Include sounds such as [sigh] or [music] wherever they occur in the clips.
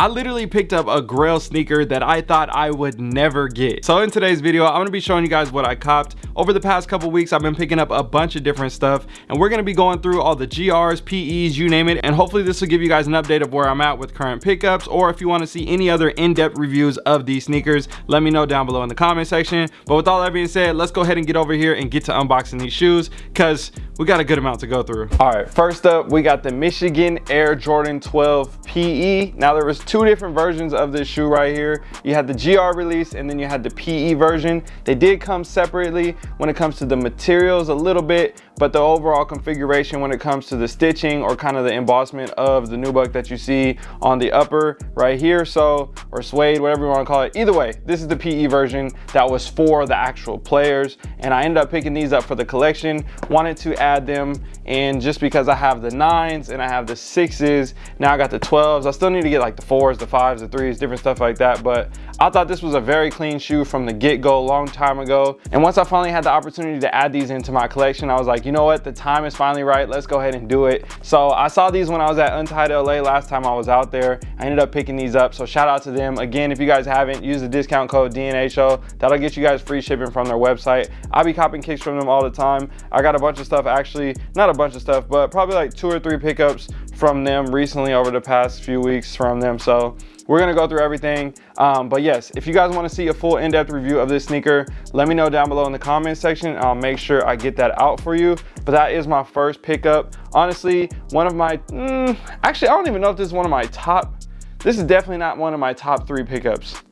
I literally picked up a grail sneaker that I thought I would never get. So in today's video, I'm gonna be showing you guys what I copped. Over the past couple weeks, I've been picking up a bunch of different stuff and we're gonna be going through all the GRs, PEs, you name it. And hopefully this will give you guys an update of where I'm at with current pickups or if you wanna see any other in-depth reviews of these sneakers, let me know down below in the comment section. But with all that being said, let's go ahead and get over here and get to unboxing these shoes because we got a good amount to go through. All right, first up, we got the Michigan Air Jordan 12 PE. Now there was two different versions of this shoe right here. You had the GR release and then you had the PE version. They did come separately when it comes to the materials a little bit, but the overall configuration when it comes to the stitching or kind of the embossment of the nubuck that you see on the upper right here, so, or suede, whatever you wanna call it. Either way, this is the PE version that was for the actual players. And I ended up picking these up for the collection. Wanted to add add them and just because I have the nines and I have the sixes, now I got the 12s. I still need to get like the fours, the fives, the threes, different stuff like that. But I thought this was a very clean shoe from the get-go a long time ago. And once I finally had the opportunity to add these into my collection, I was like, you know what? The time is finally right. Let's go ahead and do it. So I saw these when I was at Untied LA last time I was out there. I ended up picking these up. So shout out to them. Again, if you guys haven't, use the discount code DNA show. That'll get you guys free shipping from their website. I'll be copping kicks from them all the time. I got a bunch of stuff actually, not a bunch of stuff, but probably like two or three pickups from them recently over the past few weeks from them. So we're gonna go through everything. Um, but yes, if you guys wanna see a full in-depth review of this sneaker, let me know down below in the comment section. I'll make sure I get that out for you. But that is my first pickup. Honestly, one of my, mm, actually, I don't even know if this is one of my top, this is definitely not one of my top three pickups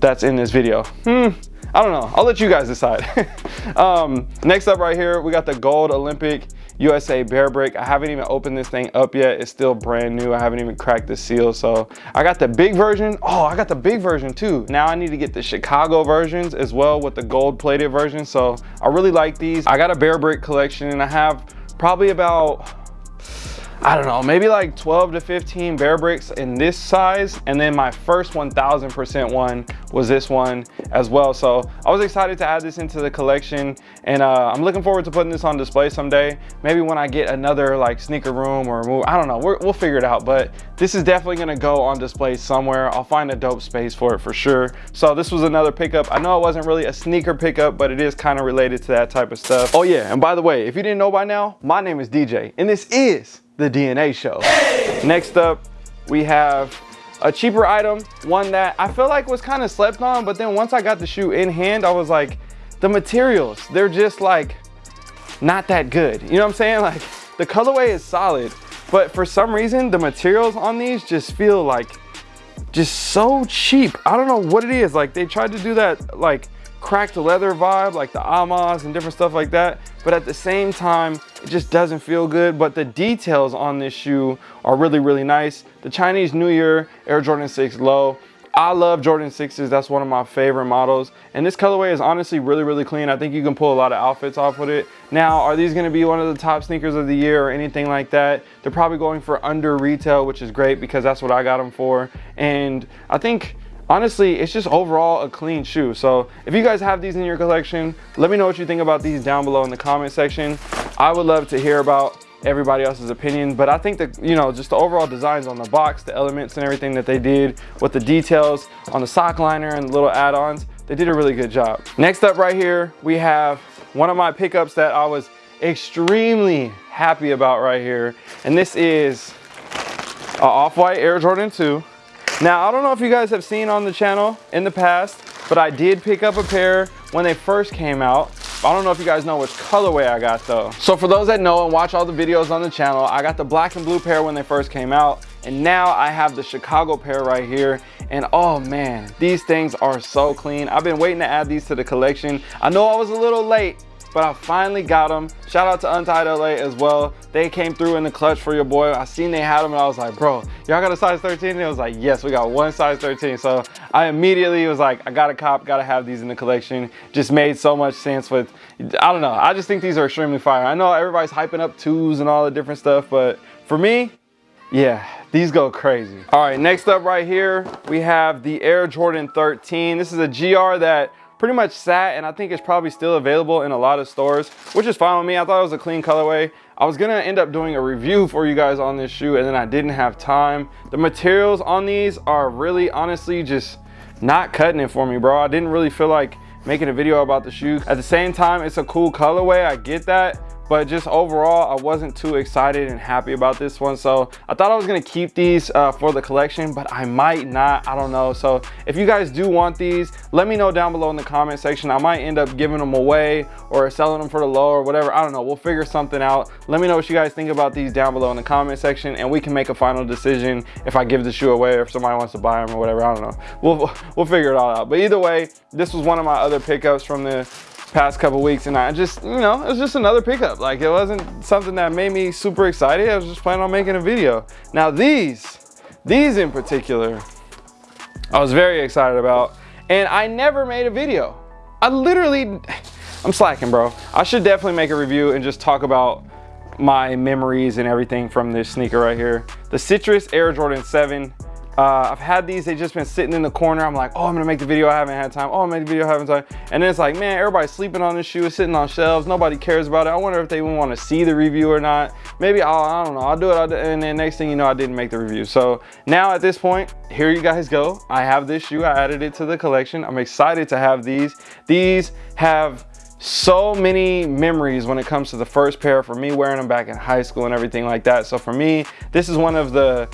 that's in this video. Hmm, I don't know, I'll let you guys decide. [laughs] um, next up right here, we got the gold Olympic USA Bear Brick. I haven't even opened this thing up yet. It's still brand new. I haven't even cracked the seal. So I got the big version. Oh, I got the big version too. Now I need to get the Chicago versions as well with the gold plated version. So I really like these. I got a Bear Brick collection and I have probably about I don't know, maybe like 12 to 15bear bricks in this size. And then my first 1000% one was this one as well. So I was excited to add this into the collection and uh, I'm looking forward to putting this on display someday. Maybe when I get another like sneaker room or move, I don't know, we will figure it out. But this is definitely gonna go on display somewhere. I'll find a dope space for it for sure. So this was another pickup. I know it wasn't really a sneaker pickup, but it is kind of related to that type of stuff. Oh yeah, and by the way, if you didn't know by now, my name is DJ and this is the DNA show. Next up, we have a cheaper item, one that I feel like was kind of slept on, but then once I got the shoe in hand, I was like, the materials, they're just like not that good. You know what I'm saying? [laughs] Like the colorway is solid, but for some reason, the materials on these just feel like just so cheap. I don't know what it is. Like they tried to do that like cracked leather vibe, like the Amas and different stuff like that. But at the same time, it just doesn't feel good. But the details on this shoe are really, really nice. The Chinese New Year Air Jordan 6 Low. I love Jordan 6s. That's one of my favorite models. And this colorway is honestly really, really clean. I think you can pull a lot of outfits off with it. Now, are these gonna be one of the top sneakers of the year or anything like that? They're probably going for under retail, which is great because that's what I got them for. And I think honestly it's just overall a clean shoe. So if you guys have these in your collection let me know what you think about these down below in the comment section. I would love to hear about everybody else's opinion but i think that you know just the overall designs on the box the elements and everything that they did with the details on the sock liner and the little add-ons they did a really good job. Next up right here we have one of my pickups that i was extremely happy about right here and this is a off-white air jordan 2 now, I don't know if you guys have seen on the channel in the past, but I did pick up a pair when they first came out. I don't know if you guys know which colorway I got though. So for those that know and watch all the videos on the channel, I got the black and blue pair when they first came out. And now I have the Chicago pair right here. And oh man, these things are so clean. I've been waiting to add these to the collection. I know I was a little late, but I finally got them. Shout out to Untied LA as well. They came through in the clutch for your boy. I seen they had them and I was like, bro, y'all got a size 13? And it was like, yes, we got one size 13. So I immediately was like, I got a cop, got to have these in the collection. Just made so much sense with, I don't know. I just think these are extremely fire. I know everybody's hyping up twos and all the different stuff, but for me, yeah, these go crazy. All right, next up right here, we have the Air Jordan 13. This is a GR that pretty much sat and I think it's probably still available in a lot of stores, which is fine with me. I thought it was a clean colorway. I was gonna end up doing a review for you guys on this shoe and then I didn't have time. The materials on these are really honestly just not cutting it for me, bro. I didn't really feel like making a video about the shoe. At the same time, it's a cool colorway, I get that, but just overall i wasn't too excited and happy about this one. So i thought i was to keep these uh, for the collection but i might not. I don't know. So if you guys do want these let me know down below in the comment section. I might end up giving them away or selling them for the low or whatever. I don't know. We'll figure something out. Let me know what you guys think about these down below in the comment section and we can make a final decision if i give the shoe away or if somebody wants to buy them or whatever. I don't know. We'll we'll figure it all out. But either way this was one of my other pickups from the past couple weeks and I just, you know, it was just another pickup. Like it wasn't something that made me super excited. I was just planning on making a video. Now these, these in particular, I was very excited about and I never made a video. I literally, I'm slacking bro. I should definitely make a review and just talk about my memories and everything from this sneaker right here. The Citrus Air Jordan 7 uh, I've had these, they just been sitting in the corner. I'm like, oh, I'm gonna make the video, I haven't had time. Oh, I'm the video, I haven't time. And then it's like, man, everybody's sleeping on this shoe, it's sitting on shelves, nobody cares about it. I wonder if they even wanna see the review or not. Maybe, I'll, I don't know, I'll do it, I'll do, and then next thing you know, I didn't make the review. So now at this point, here you guys go. I have this shoe, I added it to the collection. I'm excited to have these. These have so many memories when it comes to the first pair for me wearing them back in high school and everything like that. So for me, this is one of the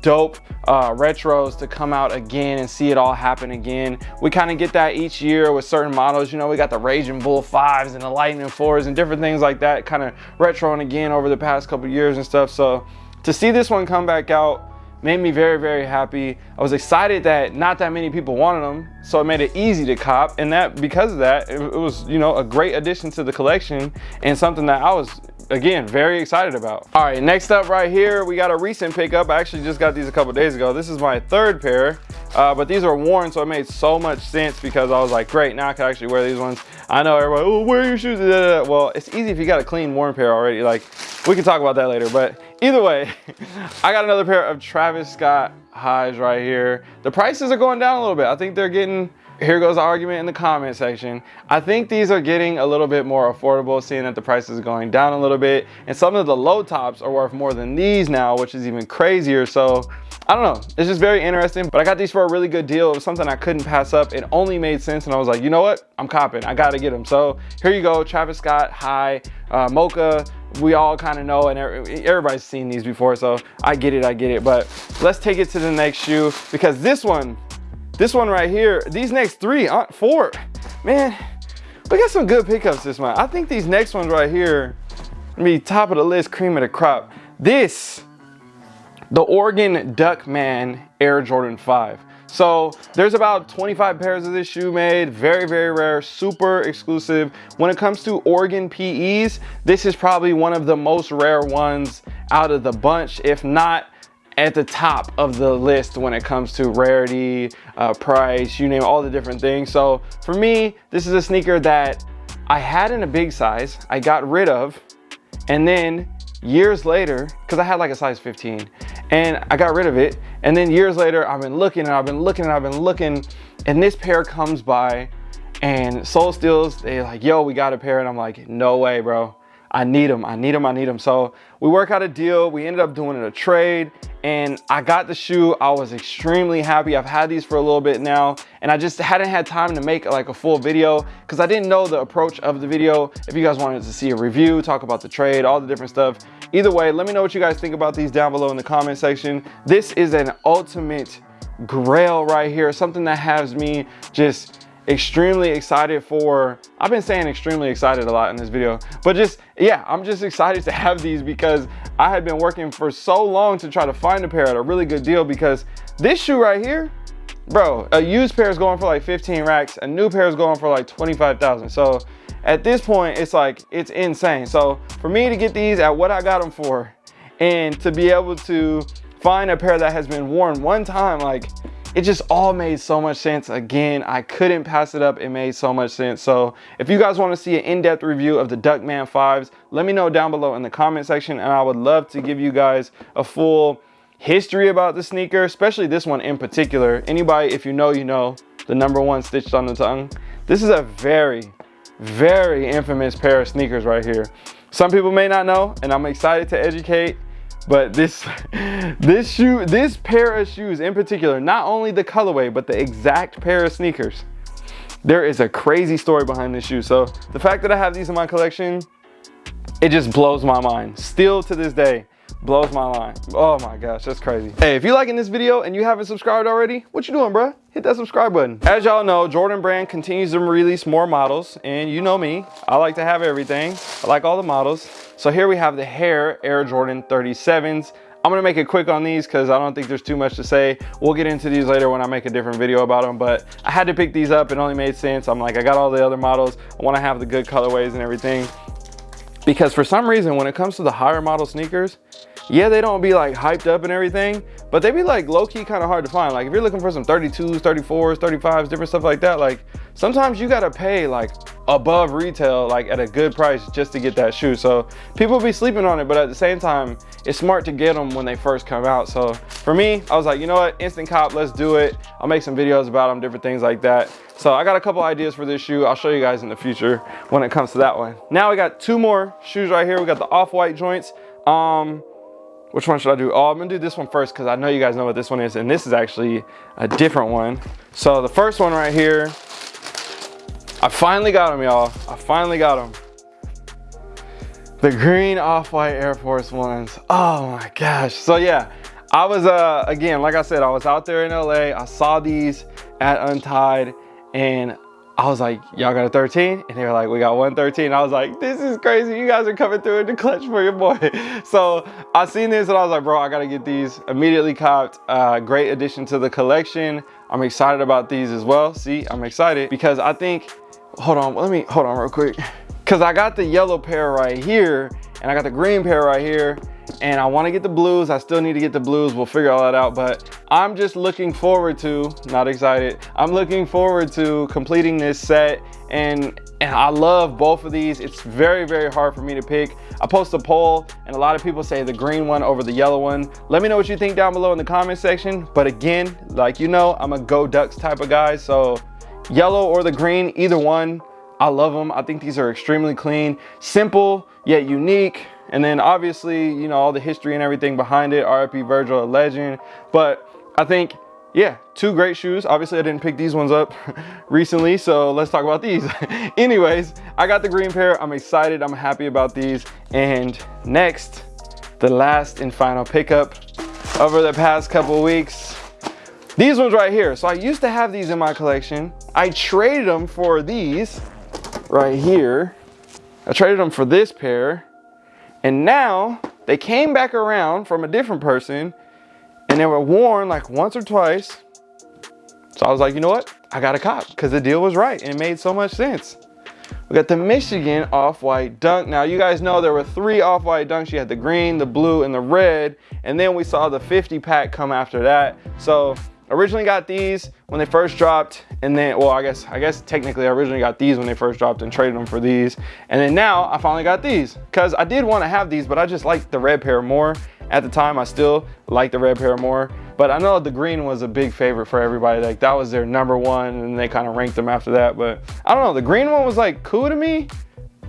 dope uh, retros to come out again and see it all happen again. We kind of get that each year with certain models. You know, we got the Raging Bull 5s and the Lightning 4s and different things like that kind of retroing again over the past couple years and stuff. So to see this one come back out made me very, very happy. I was excited that not that many people wanted them, so it made it easy to cop. And that because of that, it, it was, you know, a great addition to the collection and something that I was again, very excited about. All right, next up right here, we got a recent pickup. I actually just got these a couple days ago. This is my third pair, uh, but these are worn, so it made so much sense because I was like, great, now I can actually wear these ones. I know everybody, oh, wear your shoes. Well, it's easy if you got a clean worn pair already. Like, we can talk about that later, but either way, [laughs] I got another pair of Travis Scott highs right here. The prices are going down a little bit. I think they're getting here goes the argument in the comment section. I think these are getting a little bit more affordable, seeing that the price is going down a little bit. And some of the low tops are worth more than these now, which is even crazier. So I don't know, it's just very interesting. But I got these for a really good deal. It was something I couldn't pass up. It only made sense. And I was like, you know what? I'm copping, I gotta get them. So here you go, Travis Scott, high, uh, Mocha, we all kind of know and everybody's seen these before so i get it i get it but let's take it to the next shoe because this one this one right here, these next three, uh, four, man, we got some good pickups this month. I think these next ones right here, be top of the list, cream of the crop. This, the Oregon Duckman Air Jordan 5. So there's about 25 pairs of this shoe made, very, very rare, super exclusive. When it comes to Oregon PEs, this is probably one of the most rare ones out of the bunch, if not at the top of the list when it comes to rarity, uh, price, you name all the different things. So for me, this is a sneaker that I had in a big size, I got rid of, and then years later, because I had like a size 15, and I got rid of it, and then years later, I've been looking and I've been looking and I've been looking, and this pair comes by, and Soul Steals, they like, yo, we got a pair, and I'm like, no way, bro. I need them, I need them, I need them. So we work out a deal. We ended up doing it a trade and I got the shoe. I was extremely happy. I've had these for a little bit now and I just hadn't had time to make like a full video because I didn't know the approach of the video. If you guys wanted to see a review, talk about the trade, all the different stuff. Either way, let me know what you guys think about these down below in the comment section. This is an ultimate grail right here, something that has me just extremely excited for i've been saying extremely excited a lot in this video but just yeah i'm just excited to have these because i had been working for so long to try to find a pair at a really good deal because this shoe right here bro a used pair is going for like 15 racks a new pair is going for like 25,000 so at this point it's like it's insane. So for me to get these at what i got them for and to be able to find a pair that has been worn one time like it just all made so much sense. Again, I couldn't pass it up. It made so much sense. So if you guys want to see an in-depth review of the Duckman 5s, let me know down below in the comment section. And I would love to give you guys a full history about the sneaker, especially this one in particular. Anybody, if you know, you know, the number one stitched on the tongue. This is a very, very infamous pair of sneakers right here. Some people may not know, and I'm excited to educate, but this, [laughs] this shoe, this pair of shoes in particular, not only the colorway, but the exact pair of sneakers, there is a crazy story behind this shoe. So the fact that I have these in my collection, it just blows my mind. Still to this day, blows my mind. Oh my gosh, that's crazy. Hey, if you're liking this video and you haven't subscribed already, what you doing, bro? Hit that subscribe button. As y'all know, Jordan Brand continues to release more models, and you know me, I like to have everything. I like all the models. So here we have the Hare Air Jordan 37s. I'm gonna make it quick on these because I don't think there's too much to say. We'll get into these later when I make a different video about them, but I had to pick these up. It only made sense. I'm like, I got all the other models. I wanna have the good colorways and everything. Because for some reason, when it comes to the higher model sneakers, yeah, they don't be like hyped up and everything, but they be like low key kind of hard to find. Like if you're looking for some 32s, 34s, 35s, different stuff like that, like sometimes you gotta pay like above retail, like at a good price just to get that shoe. So people be sleeping on it, but at the same time, it's smart to get them when they first come out. So for me, I was like, you know what, instant cop, let's do it. I'll make some videos about them, different things like that. So I got a couple ideas for this shoe. I'll show you guys in the future when it comes to that one. Now we got two more shoes right here. We got the off-white joints. Um, which one should I do? Oh, I'm gonna do this one first because I know you guys know what this one is, and this is actually a different one. So the first one right here, I finally got them, y'all. I finally got them. The green off-white Air Force Ones. Oh my gosh. So yeah, I was, uh, again, like I said, I was out there in LA. I saw these at Untied and I was like, y'all got a 13? And they were like, we got 113. I was like, this is crazy. You guys are coming through in the clutch for your boy. [laughs] so I seen this and I was like, bro, I gotta get these. Immediately copped. Uh, great addition to the collection. I'm excited about these as well. See, I'm excited because I think, hold on, let me, hold on real quick. Cause I got the yellow pair right here and I got the green pair right here and I want to get the blues. I still need to get the blues. We'll figure all that out, but I'm just looking forward to, not excited, I'm looking forward to completing this set and and I love both of these. It's very, very hard for me to pick. I post a poll and a lot of people say the green one over the yellow one. Let me know what you think down below in the comment section. But again, like you know, I'm a go ducks type of guy. So yellow or the green, either one, I love them. I think these are extremely clean, simple, yet unique. And then obviously, you know, all the history and everything behind it, RIP Virgil, a legend. But I think, yeah, two great shoes. Obviously, I didn't pick these ones up [laughs] recently, so let's talk about these. [laughs] Anyways, I got the green pair. I'm excited. I'm happy about these. And next, the last and final pickup over the past couple weeks. These ones right here. So I used to have these in my collection. I traded them for these right here. I traded them for this pair and now they came back around from a different person and they were worn like once or twice. So I was like, you know what? I got a cop because the deal was right and it made so much sense. We got the Michigan off-white dunk. Now you guys know there were three off-white dunks. You had the green, the blue, and the red. And then we saw the 50 pack come after that. So originally got these when they first dropped and then well i guess i guess technically i originally got these when they first dropped and traded them for these and then now i finally got these because i did want to have these but i just like the red pair more at the time i still like the red pair more but i know the green was a big favorite for everybody like that was their number one and they kind of ranked them after that but i don't know the green one was like cool to me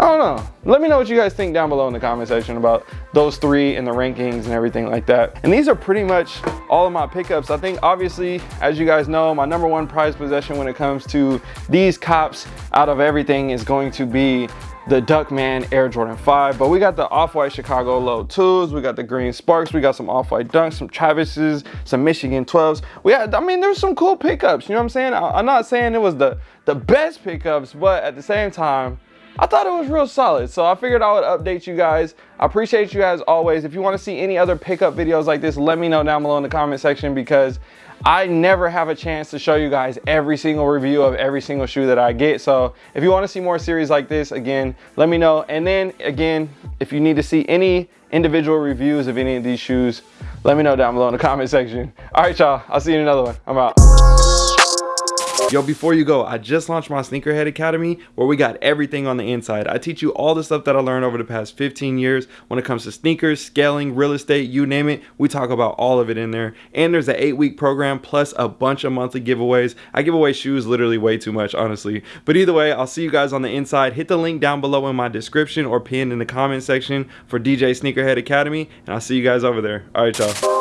I don't know. Let me know what you guys think down below in the comment section about those three and the rankings and everything like that. And these are pretty much all of my pickups. I think obviously, as you guys know, my number one prize possession when it comes to these cops out of everything is going to be the Duckman Air Jordan 5. But we got the Off-White Chicago Low 2s, we got the Green Sparks, we got some Off-White Dunks, some Travis's, some Michigan 12s. We had, I mean, there's some cool pickups, you know what I'm saying? I, I'm not saying it was the, the best pickups, but at the same time, I thought it was real solid. So I figured I would update you guys. I appreciate you guys always. If you want to see any other pickup videos like this, let me know down below in the comment section because I never have a chance to show you guys every single review of every single shoe that I get. So if you want to see more series like this, again, let me know. And then again, if you need to see any individual reviews of any of these shoes, let me know down below in the [laughs] comment section. All right, y'all, I'll see you in another one. I'm out. Yo, before you go, I just launched my Sneakerhead Academy where we got everything on the inside. I teach you all the stuff that I learned over the past 15 years when it comes to sneakers, scaling, real estate, you name it. We talk about all of it in there. And there's an eight week program plus a bunch of monthly giveaways. I give away shoes literally way too much, honestly. But either way, I'll see you guys on the inside. Hit the link down below in my description or pinned in the comment section for DJ Sneakerhead Academy. And I'll see you guys over there. All right, y'all.